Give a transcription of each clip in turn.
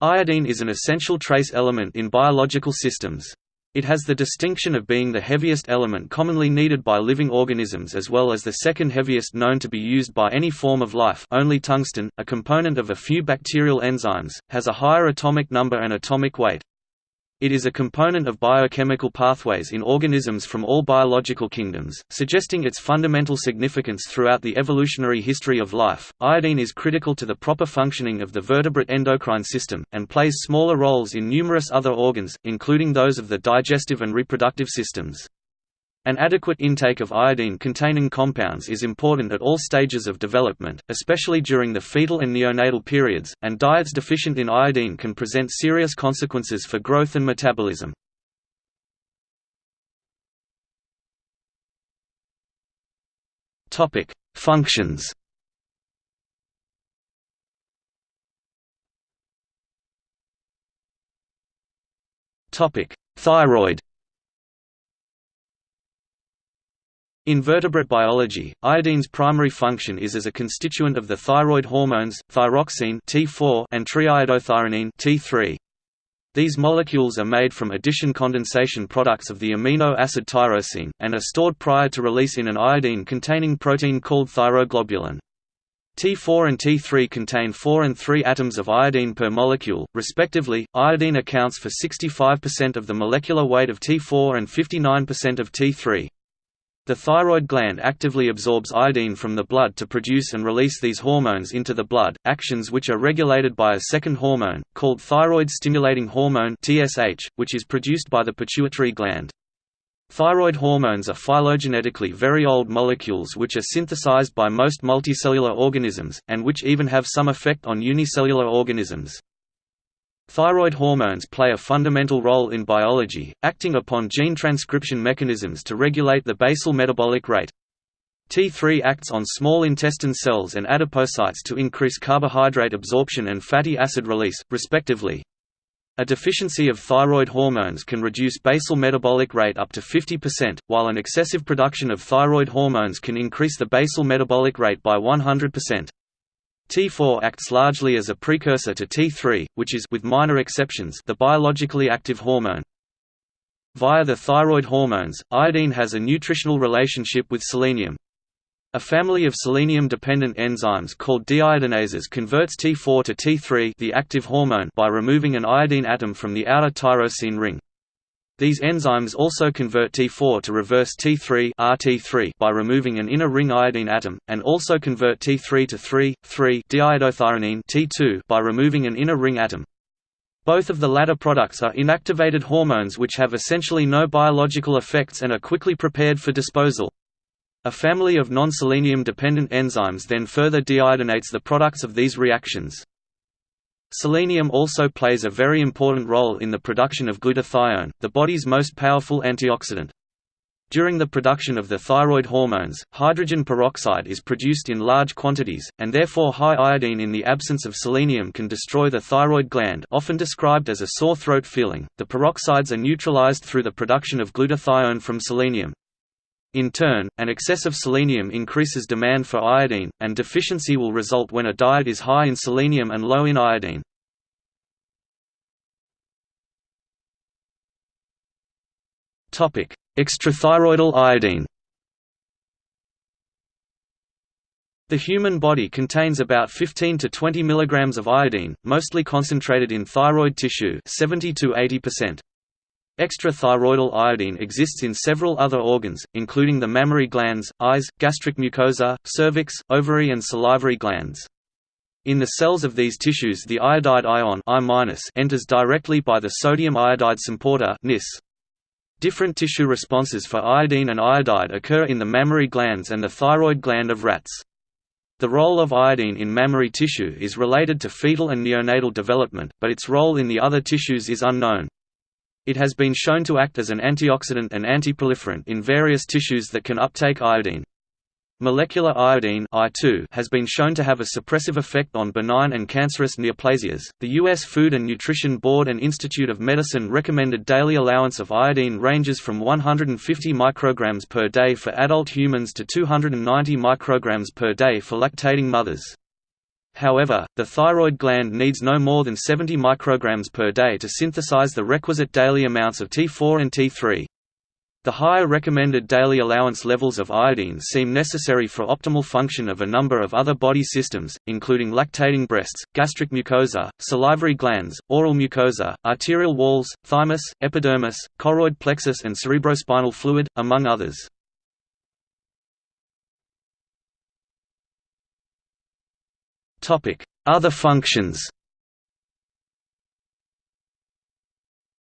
Iodine is an essential trace element in biological systems. It has the distinction of being the heaviest element commonly needed by living organisms as well as the second heaviest known to be used by any form of life only tungsten, a component of a few bacterial enzymes, has a higher atomic number and atomic weight. It is a component of biochemical pathways in organisms from all biological kingdoms, suggesting its fundamental significance throughout the evolutionary history of life. Iodine is critical to the proper functioning of the vertebrate endocrine system, and plays smaller roles in numerous other organs, including those of the digestive and reproductive systems. An adequate intake of iodine-containing compounds is important at all stages of development, especially during the fetal and neonatal periods, and diets deficient in iodine can present serious consequences for growth and metabolism. Functions Thyroid In vertebrate biology, iodine's primary function is as a constituent of the thyroid hormones, thyroxine T4 and triiodothyronine T3. These molecules are made from addition condensation products of the amino acid tyrosine, and are stored prior to release in an iodine-containing protein called thyroglobulin. T4 and T3 contain 4 and 3 atoms of iodine per molecule, respectively. Iodine accounts for 65% of the molecular weight of T4 and 59% of T3. The thyroid gland actively absorbs iodine from the blood to produce and release these hormones into the blood, actions which are regulated by a second hormone, called thyroid-stimulating hormone which is produced by the pituitary gland. Thyroid hormones are phylogenetically very old molecules which are synthesized by most multicellular organisms, and which even have some effect on unicellular organisms. Thyroid hormones play a fundamental role in biology, acting upon gene transcription mechanisms to regulate the basal metabolic rate. T3 acts on small intestine cells and adipocytes to increase carbohydrate absorption and fatty acid release, respectively. A deficiency of thyroid hormones can reduce basal metabolic rate up to 50%, while an excessive production of thyroid hormones can increase the basal metabolic rate by 100%. T4 acts largely as a precursor to T3, which is with minor exceptions the biologically active hormone. Via the thyroid hormones, iodine has a nutritional relationship with selenium. A family of selenium-dependent enzymes called deiodinases converts T4 to T3 the active hormone by removing an iodine atom from the outer tyrosine ring. These enzymes also convert T4 to reverse T3 RT3 by removing an inner ring iodine atom, and also convert T3 to 3,3-diiodothyronine T2 by removing an inner ring atom. Both of the latter products are inactivated hormones which have essentially no biological effects and are quickly prepared for disposal. A family of non-selenium dependent enzymes then further deiodinates the products of these reactions. Selenium also plays a very important role in the production of glutathione, the body's most powerful antioxidant. During the production of the thyroid hormones, hydrogen peroxide is produced in large quantities, and therefore high iodine in the absence of selenium can destroy the thyroid gland often described as a sore throat feeling. The peroxides are neutralized through the production of glutathione from selenium. In turn, an excess of selenium increases demand for iodine, and deficiency will result when a diet is high in selenium and low in iodine. Extrathyroidal iodine The human body contains about 15 to 20 mg of iodine, mostly concentrated in thyroid tissue 70 to 80%. Extrathyroidal iodine exists in several other organs, including the mammary glands, eyes, gastric mucosa, cervix, ovary and salivary glands. In the cells of these tissues the iodide ion I enters directly by the sodium iodide symporter NIS. Different tissue responses for iodine and iodide occur in the mammary glands and the thyroid gland of rats. The role of iodine in mammary tissue is related to fetal and neonatal development, but its role in the other tissues is unknown. It has been shown to act as an antioxidant and antiproliferant in various tissues that can uptake iodine. Molecular iodine I2 has been shown to have a suppressive effect on benign and cancerous neoplasias. The U.S. Food and Nutrition Board and Institute of Medicine recommended daily allowance of iodine ranges from 150 micrograms per day for adult humans to 290 micrograms per day for lactating mothers. However, the thyroid gland needs no more than 70 micrograms per day to synthesize the requisite daily amounts of T4 and T3. The higher recommended daily allowance levels of iodine seem necessary for optimal function of a number of other body systems, including lactating breasts, gastric mucosa, salivary glands, oral mucosa, arterial walls, thymus, epidermis, choroid plexus and cerebrospinal fluid, among others. Other functions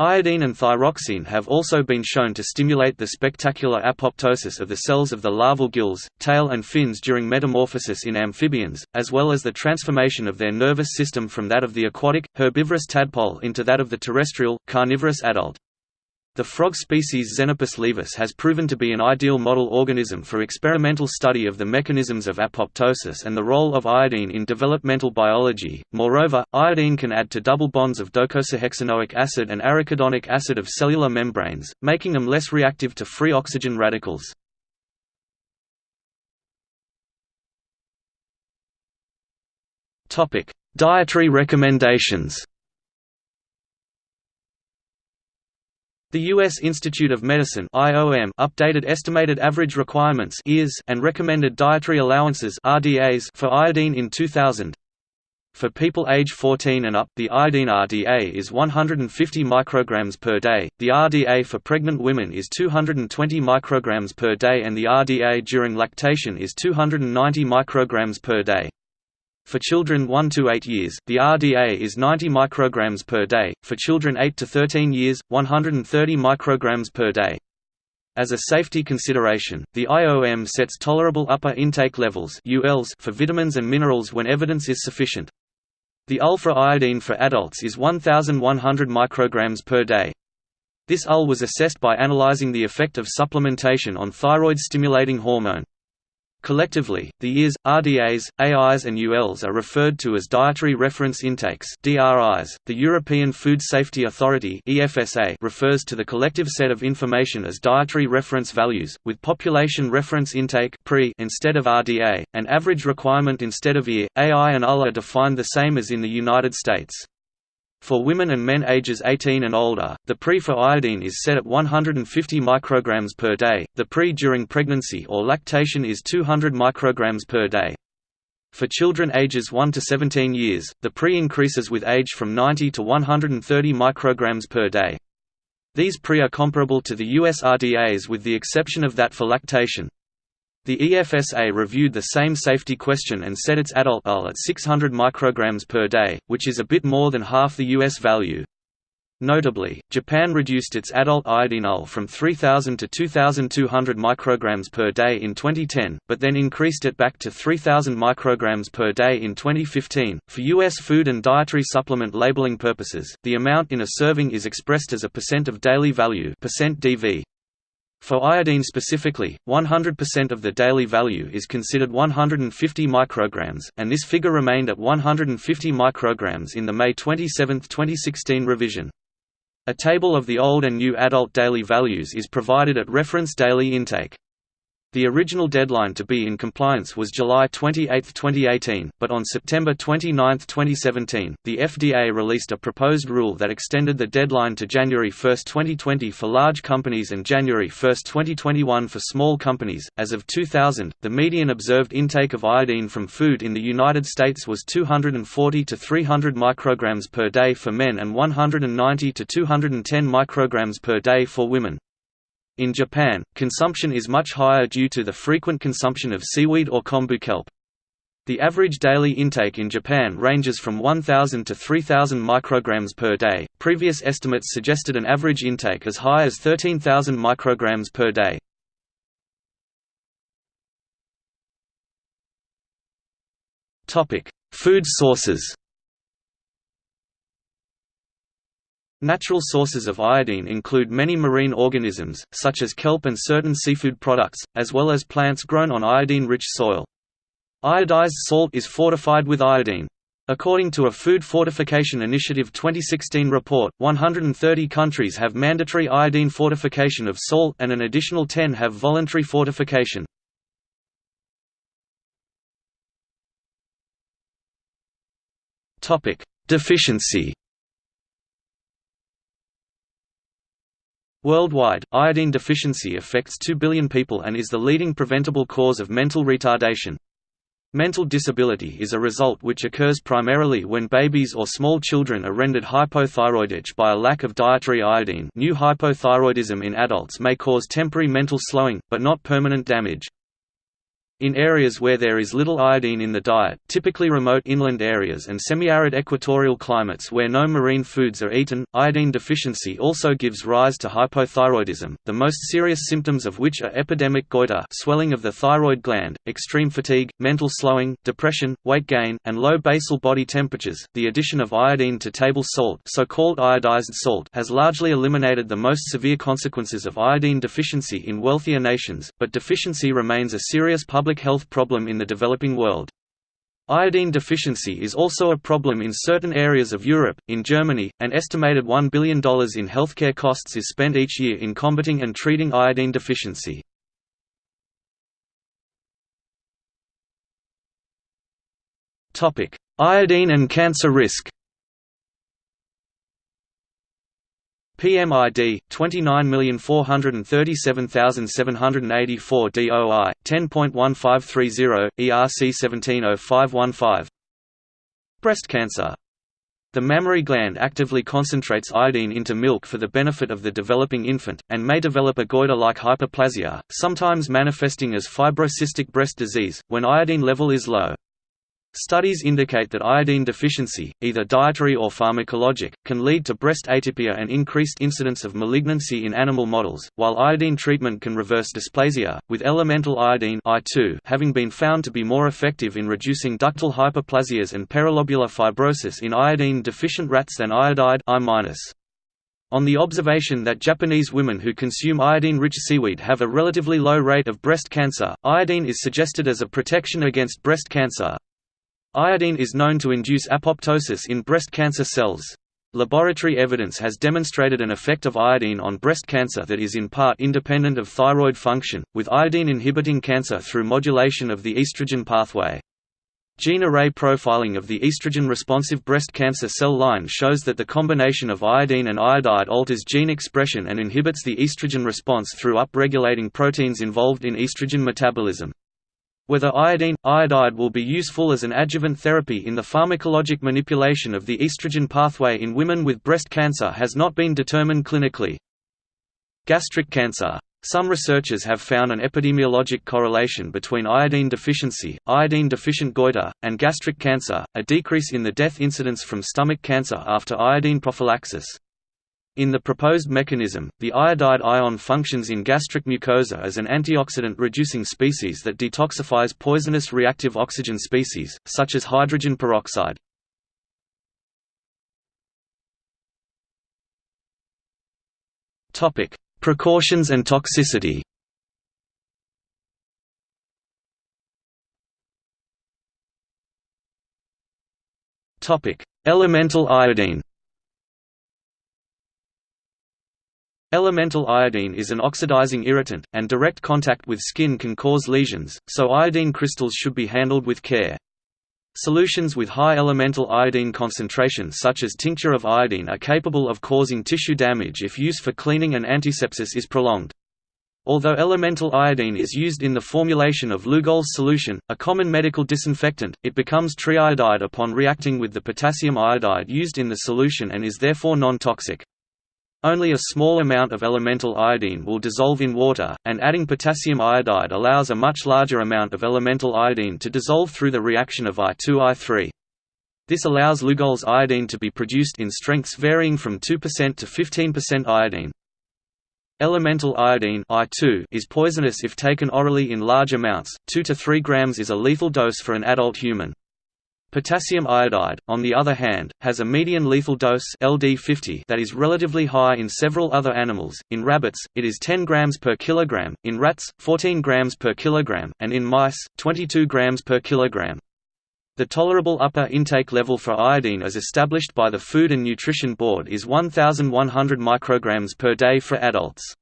Iodine and thyroxine have also been shown to stimulate the spectacular apoptosis of the cells of the larval gills, tail and fins during metamorphosis in amphibians, as well as the transformation of their nervous system from that of the aquatic, herbivorous tadpole into that of the terrestrial, carnivorous adult. The frog species Xenopus laevis has proven to be an ideal model organism for experimental study of the mechanisms of apoptosis and the role of iodine in developmental biology. Moreover, iodine can add to double bonds of docosahexaenoic acid and arachidonic acid of cellular membranes, making them less reactive to free oxygen radicals. Topic: Dietary recommendations. The U.S. Institute of Medicine (IOM) updated estimated average requirements and recommended dietary allowances (RDAs) for iodine in 2000. For people age 14 and up, the iodine RDA is 150 micrograms per day. The RDA for pregnant women is 220 micrograms per day and the RDA during lactation is 290 micrograms per day. For children 1 to 8 years, the RDA is 90 micrograms per day, for children 8 to 13 years, 130 micrograms per day. As a safety consideration, the IOM sets tolerable upper intake levels for vitamins and minerals when evidence is sufficient. The UL for iodine for adults is 1,100 micrograms per day. This UL was assessed by analyzing the effect of supplementation on thyroid-stimulating hormone. Collectively, the EARs, RDAs, AIs and ULs are referred to as dietary reference intakes DRIs. .The European Food Safety Authority EFSA refers to the collective set of information as dietary reference values, with population reference intake PRI instead of RDA, and average requirement instead of EAR. AI and UL are defined the same as in the United States. For women and men ages 18 and older, the PRI for iodine is set at 150 micrograms per day, the PRI during pregnancy or lactation is 200 micrograms per day. For children ages 1 to 17 years, the PRI increases with age from 90 to 130 micrograms per day. These PRI are comparable to the US RDAs with the exception of that for lactation. The EFSA reviewed the same safety question and set its adult UL at 600 micrograms per day, which is a bit more than half the US value. Notably, Japan reduced its adult iodine UL from 3000 to 2200 micrograms per day in 2010, but then increased it back to 3000 micrograms per day in 2015. For US food and dietary supplement labeling purposes, the amount in a serving is expressed as a percent of daily value, percent DV. For iodine specifically, 100% of the daily value is considered 150 micrograms, and this figure remained at 150 micrograms in the May 27, 2016 revision. A table of the old and new adult daily values is provided at reference daily intake. The original deadline to be in compliance was July 28, 2018, but on September 29, 2017, the FDA released a proposed rule that extended the deadline to January 1, 2020 for large companies and January 1, 2021 for small companies. As of 2000, the median observed intake of iodine from food in the United States was 240 to 300 micrograms per day for men and 190 to 210 micrograms per day for women. In Japan, consumption is much higher due to the frequent consumption of seaweed or kombu kelp. The average daily intake in Japan ranges from 1,000 to 3,000 micrograms per day. Previous estimates suggested an average intake as high as 13,000 micrograms per day. Topic: Food sources. Natural sources of iodine include many marine organisms, such as kelp and certain seafood products, as well as plants grown on iodine-rich soil. Iodized salt is fortified with iodine. According to a Food Fortification Initiative 2016 report, 130 countries have mandatory iodine fortification of salt and an additional 10 have voluntary fortification. Deficiency Worldwide, iodine deficiency affects 2 billion people and is the leading preventable cause of mental retardation. Mental disability is a result which occurs primarily when babies or small children are rendered hypothyroidic by a lack of dietary iodine new hypothyroidism in adults may cause temporary mental slowing, but not permanent damage. In areas where there is little iodine in the diet, typically remote inland areas and semi-arid equatorial climates where no marine foods are eaten, iodine deficiency also gives rise to hypothyroidism, the most serious symptoms of which are epidemic goiter swelling of the thyroid gland, extreme fatigue, mental slowing, depression, weight gain, and low basal body temperatures. The addition of iodine to table salt, so-called iodized salt, has largely eliminated the most severe consequences of iodine deficiency in wealthier nations, but deficiency remains a serious public public health problem in the developing world. Iodine deficiency is also a problem in certain areas of Europe. In Germany, an estimated $1 billion in healthcare costs is spent each year in combating and treating iodine deficiency. Iodine and cancer risk PMID 29437784 DOI 10.1530 ERC 170515 Breast cancer the mammary gland actively concentrates iodine into milk for the benefit of the developing infant, and may develop a goiter-like hyperplasia, sometimes manifesting as fibrocystic breast disease, when iodine level is low. Studies indicate that iodine deficiency, either dietary or pharmacologic, can lead to breast atypia and increased incidence of malignancy in animal models, while iodine treatment can reverse dysplasia, with elemental iodine I2 having been found to be more effective in reducing ductal hyperplasias and perilobular fibrosis in iodine-deficient rats than iodide I on the observation that Japanese women who consume iodine-rich seaweed have a relatively low rate of breast cancer, iodine is suggested as a protection against breast cancer. Iodine is known to induce apoptosis in breast cancer cells. Laboratory evidence has demonstrated an effect of iodine on breast cancer that is in part independent of thyroid function, with iodine inhibiting cancer through modulation of the estrogen pathway. Gene array profiling of the estrogen-responsive breast cancer cell line shows that the combination of iodine and iodide alters gene expression and inhibits the estrogen response through upregulating proteins involved in estrogen metabolism. Whether iodine, iodide will be useful as an adjuvant therapy in the pharmacologic manipulation of the estrogen pathway in women with breast cancer has not been determined clinically. Gastric cancer. Some researchers have found an epidemiologic correlation between iodine deficiency, iodine-deficient goiter, and gastric cancer, a decrease in the death incidence from stomach cancer after iodine prophylaxis. In the proposed mechanism, the iodide ion functions in gastric mucosa as an antioxidant-reducing species that detoxifies poisonous reactive oxygen species, such as hydrogen peroxide. Precautions and toxicity Elemental iodine Elemental iodine is an oxidizing irritant, and direct contact with skin can cause lesions, so iodine crystals should be handled with care. Solutions with high elemental iodine concentrations such as tincture of iodine are capable of causing tissue damage if use for cleaning and antisepsis is prolonged. Although elemental iodine is used in the formulation of Lugol's solution, a common medical disinfectant, it becomes triiodide upon reacting with the potassium iodide used in the solution and is therefore non-toxic. Only a small amount of elemental iodine will dissolve in water, and adding potassium iodide allows a much larger amount of elemental iodine to dissolve through the reaction of I2I3. This allows Lugol's iodine to be produced in strengths varying from 2% to 15% iodine. Elemental iodine I2 is poisonous if taken orally in large amounts, 2 to 3 grams is a lethal dose for an adult human. Potassium iodide, on the other hand, has a median lethal dose LD50 that is relatively high in several other animals. In rabbits, it is 10 grams per kilogram, in rats, 14 grams per kilogram, and in mice, 22 grams per kilogram. The tolerable upper intake level for iodine as established by the Food and Nutrition Board is 1100 micrograms per day for adults.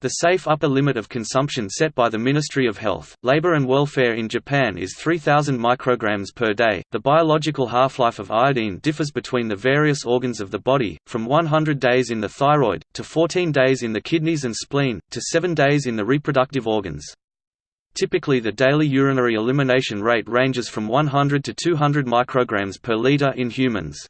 The safe upper limit of consumption set by the Ministry of Health, Labor and Welfare in Japan is 3000 micrograms per day. The biological half-life of iodine differs between the various organs of the body, from 100 days in the thyroid to 14 days in the kidneys and spleen to 7 days in the reproductive organs. Typically the daily urinary elimination rate ranges from 100 to 200 micrograms per liter in humans.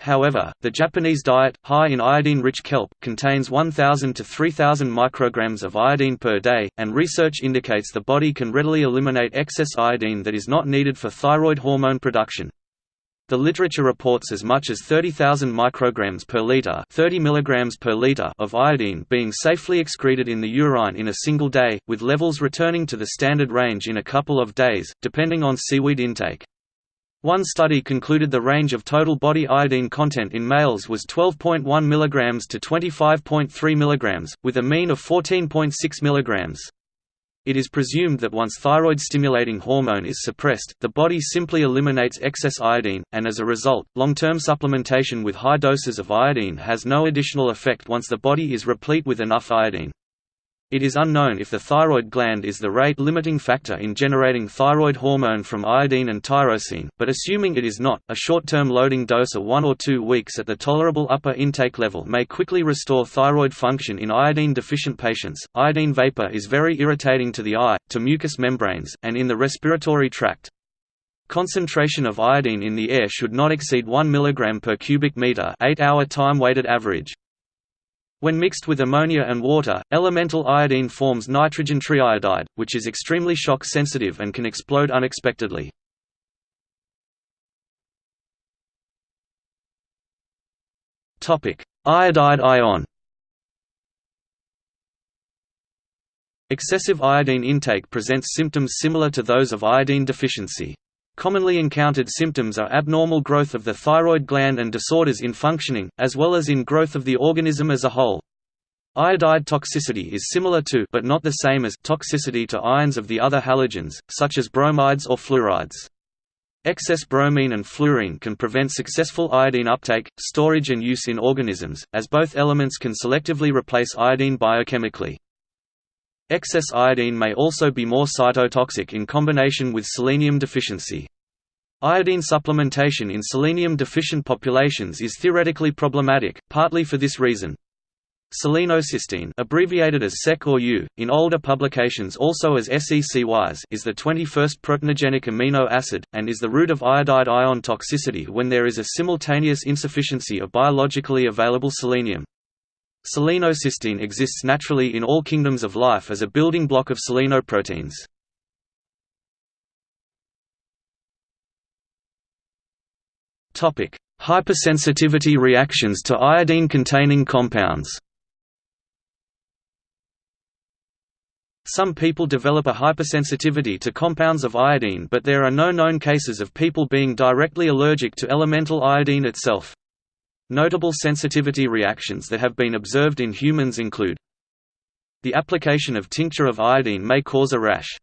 However, the Japanese diet, high in iodine-rich kelp, contains 1,000 to 3,000 micrograms of iodine per day, and research indicates the body can readily eliminate excess iodine that is not needed for thyroid hormone production. The literature reports as much as 30,000 micrograms per liter, 30 milligrams per liter of iodine being safely excreted in the urine in a single day, with levels returning to the standard range in a couple of days, depending on seaweed intake. One study concluded the range of total body iodine content in males was 12.1 mg to 25.3 mg, with a mean of 14.6 mg. It is presumed that once thyroid-stimulating hormone is suppressed, the body simply eliminates excess iodine, and as a result, long-term supplementation with high doses of iodine has no additional effect once the body is replete with enough iodine. It is unknown if the thyroid gland is the rate-limiting factor in generating thyroid hormone from iodine and tyrosine, but assuming it is not, a short-term loading dose of one or two weeks at the tolerable upper intake level may quickly restore thyroid function in iodine-deficient patients. Iodine vapor is very irritating to the eye, to mucous membranes, and in the respiratory tract. Concentration of iodine in the air should not exceed 1 mg per cubic meter 8-hour time-weighted average. When mixed with ammonia and water, elemental iodine forms nitrogen triiodide, which is extremely shock sensitive and can explode unexpectedly. Iodide ion Excessive iodine intake presents symptoms similar to those of iodine deficiency. Commonly encountered symptoms are abnormal growth of the thyroid gland and disorders in functioning, as well as in growth of the organism as a whole. Iodide toxicity is similar to but not the same as toxicity to ions of the other halogens, such as bromides or fluorides. Excess bromine and fluorine can prevent successful iodine uptake, storage and use in organisms, as both elements can selectively replace iodine biochemically. Excess iodine may also be more cytotoxic in combination with selenium deficiency. Iodine supplementation in selenium-deficient populations is theoretically problematic, partly for this reason. Selenocysteine abbreviated as SEC or U, in older publications also as Se-Cys is the 21st proteinogenic amino acid, and is the root of iodide ion toxicity when there is a simultaneous insufficiency of biologically available selenium. Selenocysteine exists naturally in all kingdoms of life as a building block of selenoproteins. Hypersensitivity reactions to iodine-containing compounds Some people develop a hypersensitivity to compounds of iodine but there are no known cases of people being directly allergic to elemental iodine itself. Notable sensitivity reactions that have been observed in humans include The application of tincture of iodine may cause a rash.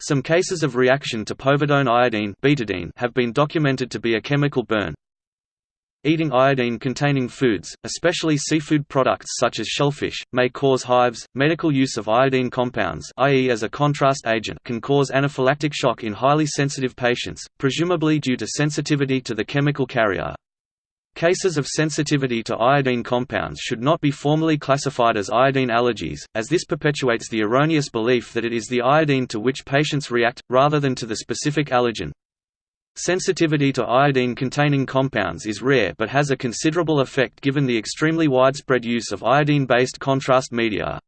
Some cases of reaction to povidone iodine betadine have been documented to be a chemical burn. Eating iodine-containing foods, especially seafood products such as shellfish, may cause hives. Medical use of iodine compounds, i.e. as a contrast agent, can cause anaphylactic shock in highly sensitive patients, presumably due to sensitivity to the chemical carrier. Cases of sensitivity to iodine compounds should not be formally classified as iodine allergies, as this perpetuates the erroneous belief that it is the iodine to which patients react, rather than to the specific allergen. Sensitivity to iodine-containing compounds is rare but has a considerable effect given the extremely widespread use of iodine-based contrast media.